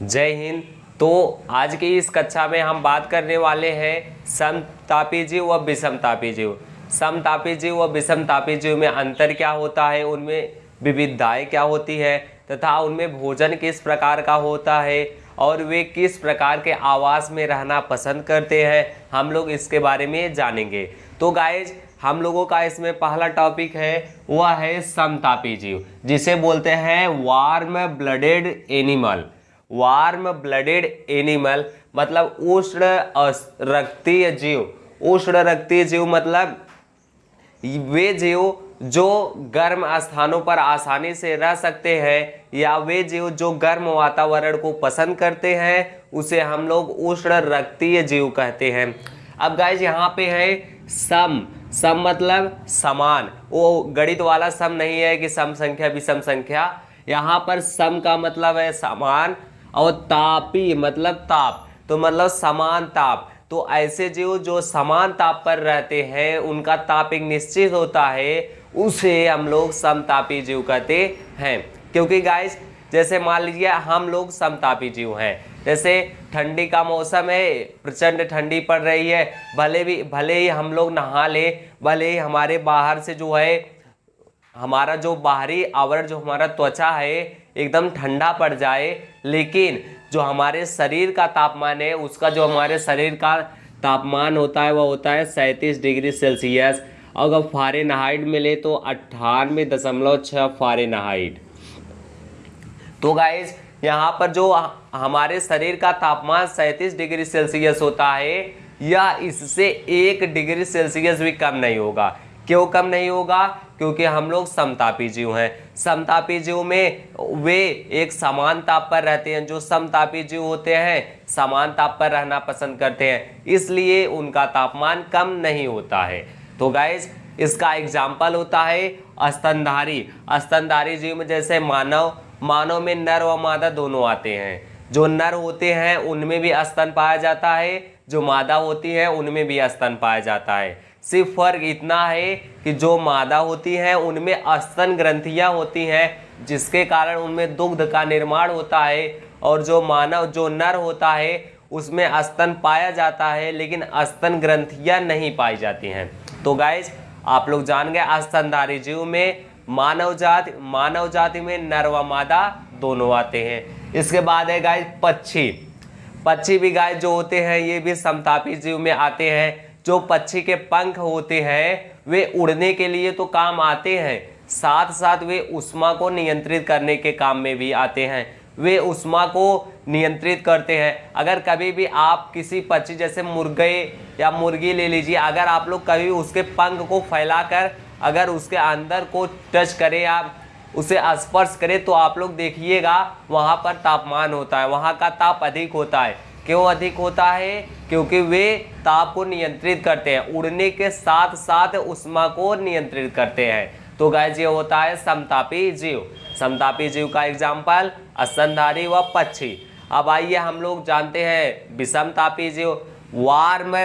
जय हिंद। तो आज की इस कक्षा में हम बात करने वाले हैं समतापी जीव व विषमतापी जीव। समतापी जीव व विषमतापी जीव में अंतर क्या होता है? उनमें विविधताएँ क्या होती है? तथा उनमें भोजन किस प्रकार का होता है? और वे किस प्रकार के आवास में रहना पसंद करते हैं? हम लोग इसके बारे में जानेंगे। तो गाइज़ हम लोगों का इसमें पहला टॉपिक है, वह है समतापी जीव, जिसे बोलते हैं warm blooded animal warm blooded animal मतलब उष्ण रक्तीय जीव। उष्ण रक्तीय जीव मतलब वे जीव जो गर्म स्थानों पर आसानी से रह सकते हैं, या वे जीव जो गर्म वातावरण को पसंद करते हैं, उसे हम लोग उष्ण रक्तीय जीव कहते हैं। अब गाइज़ यहाँ पे है सम। सम मतलब समान। वो गणित वाला सम नहीं है कि सम संख्या विषम संख्या। यहाँ पर सम का मतलब है समान। और तापी मतलब ताप तो मतलब समान ताप। तो ऐसे जीव जो समान ताप पर रहते हैं, उनका ताप एक निश्चित होता है, उसे हम लोग समतापी जीव कहते हैं। क्योंकि गाइस जैसे मान लीजिए, हम लोग समतापी जीव हैं। जैसे ठंडी का मौसम है, प्रचंड ठंडी पड़ रही है, भले भी, भले ही हम लोग नहा ले, भले ही हमारे बाहर से जो है, हमारा जो बाहरी आवरण, जो हमारा त्वचा है एकदम ठंडा पड़ जाए, लेकिन जो हमारे शरीर का तापमान है, उसका जो हमारे शरीर का तापमान होता है वह होता है सैंतीस डिग्री सेल्सियस। अगर फारे नहाइट मिले तो अट्ठानवे दशमलव छः फारे नहाइट तो गाइज़ यहाँ पर जो हमारे शरीर का तापमान सैंतीस डिग्री सेल्सियस होता है यह इससे एक डिग्री सेल्सियस भी कम नहीं होगा। क्यों कम नहीं होगा? क्योंकि हम लोग समतापी जीव हैं। समतापी जीव में वे एक समान ताप पर रहते हैं, जो समतापी जीव होते हैं, समान ताप पर रहना पसंद करते हैं। इसलिए उनका तापमान कम नहीं होता है। तो गाइज़ इसका एग्ज़ाम्पल होता है स्तनधारी। स्तनधारी जीव में जैसे मानव मानव में नर व मादा दोनों आते हैं। जो नर होते हैं, उनमें भी स्तन पाया जाता है। जो मादा होती है, उनमें भी स्तन पाया जाता है। सिर्फ़ फ़र्क इतना है कि जो मादा होती हैं, उनमें अस्तन ग्रंथियाँ होती हैं, जिसके कारण उनमें दुग्ध का निर्माण होता है और जो मानव, जो नर होता है, उसमें अस्तन पाया जाता है, लेकिन अस्तन ग्रंथियाँ नहीं पाई जाती हैं। तो गाइज़ आप लोग जान गए स्तनधारी जीव में मानव जाति मानव जाति में नर व मादा दोनों आते हैं। इसके बाद है गाय पक्षी। पक्षी भी गाय जो होते हैं, ये भी समतापी जीव में आते हैं। जो पक्षी के पंख होते हैं, वे उड़ने के लिए तो काम आते हैं। साथ साथ वे उष्मा को नियंत्रित करने के काम में भी आते हैं। वे उष्मा को नियंत्रित करते हैं। अगर कभी भी आप किसी पक्षी, जैसे मुर्गे या मुर्गी ले लीजिए, अगर आप लोग कभी उसके पंख को फैलाकर, अगर उसके अंदर को टच करें, आप उसे स्पर्श करें तो आप लोग देखिएगा, वहाँ पर तापमान होता है, वहाँ का ताप अधिक होता है। क्यों अधिक होता है? क्योंकि वे ताप को नियंत्रित करते हैं। उड़ने के साथ साथ उष्मा को नियंत्रित करते हैं। तो गाय ये होता है समतापी जीव। समतापी जीव का एग्ज़ाम्पल स्तनधारी व पक्षी। अब आइए हम लोग जानते हैं विषमतापी जीव। वार्म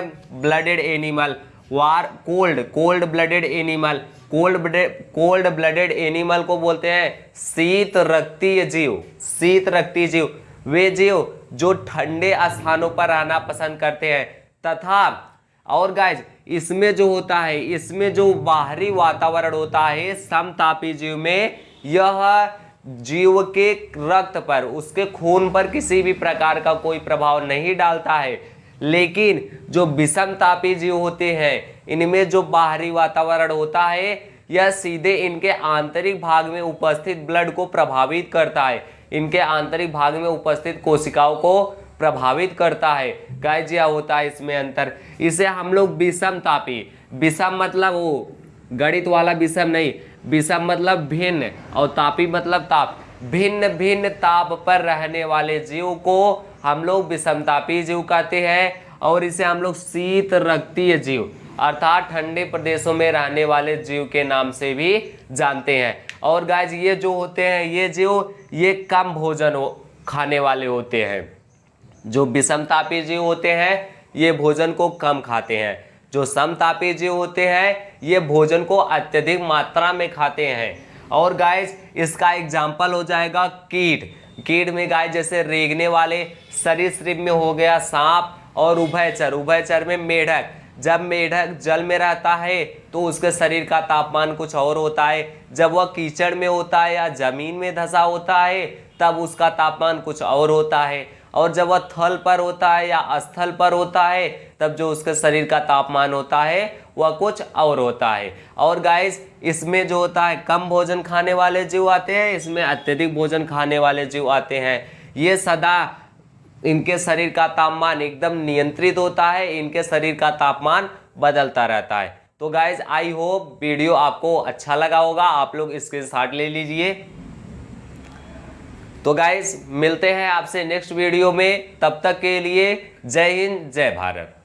ब्लडेड एनिमल वार cold cold blooded animal cold cold blooded animal को बोलते हैं शीत रक्तीय जीव। शीत रक्तीय जीव। वे जीव जो ठंडे स्थानों पर रहना पसंद करते हैं। तथा, और गाइज़ इसमें जो होता है, इसमें जो बाहरी वातावरण होता है, समतापी जीव में, यह जीव के रक्त पर, उसके खून पर किसी भी प्रकार का कोई प्रभाव नहीं डालता है। लेकिन, जो विषम तापी जीव होते हैं, इनमें जो बाहरी वातावरण होता है, यह सीधे इनके आंतरिक भाग में उपस्थित ब्लड को प्रभावित करता है। इनके आंतरिक भाग में उपस्थित कोशिकाओं को प्रभावित करता है। गाइजिया होता है इसमें अंतर। इसे हम लोग विषम तापी। विषम मतलब वो, गणित वाला विषम नहीं। विषम मतलब भिन्न और तापी मतलब ताप। भिन्न भिन्न ताप पर रहने वाले जीव को हम लोग विषमतापी जीव कहते हैं और इसे हम लोग शीत रक्तीय जीव, अर्थात ठंडे प्रदेशों में रहने वाले जीव के नाम से भी जानते हैं। और गाय ये जो होते हैं, ये जीव ये कम भोजन हो, खाने वाले होते हैं। जो विषमतापी जीव होते हैं, ये भोजन को कम खाते हैं। जो समतापी जीव होते हैं, ये भोजन को अत्यधिक मात्रा में खाते हैं। और गाइस इसका एग्ज़ाम्पल हो जाएगा कीट। कीट में गाय जैसे रेगने वाले सरीसृप में हो गया सांप और उभयचर। उभयचर में मेढक। जब मेढक जल में रहता है तो उसके शरीर का तापमान कुछ और होता है। जब वह कीचड़ में होता है या ज़मीन में धसा होता है, तब उसका तापमान कुछ और होता है। और जब वह थल पर होता है या स्थल पर होता है, तब जो उसके शरीर का तापमान होता है, वह कुछ और होता है। और गाइस इसमें जो होता है, कम भोजन खाने वाले जीव आते हैं, इसमें अत्यधिक भोजन खाने वाले जीव आते हैं। ये सदा इनके शरीर का तापमान एकदम नियंत्रित होता है, इनके शरीर का तापमान बदलता रहता है। तो गाइज़ आई होप वीडियो आपको अच्छा लगा होगा। आप लोग स्क्रीन शॉट ले लीजिए। तो गाइज़ मिलते हैं आपसे नेक्स्ट वीडियो में। तब तक के लिए जय हिंद, जय भारत।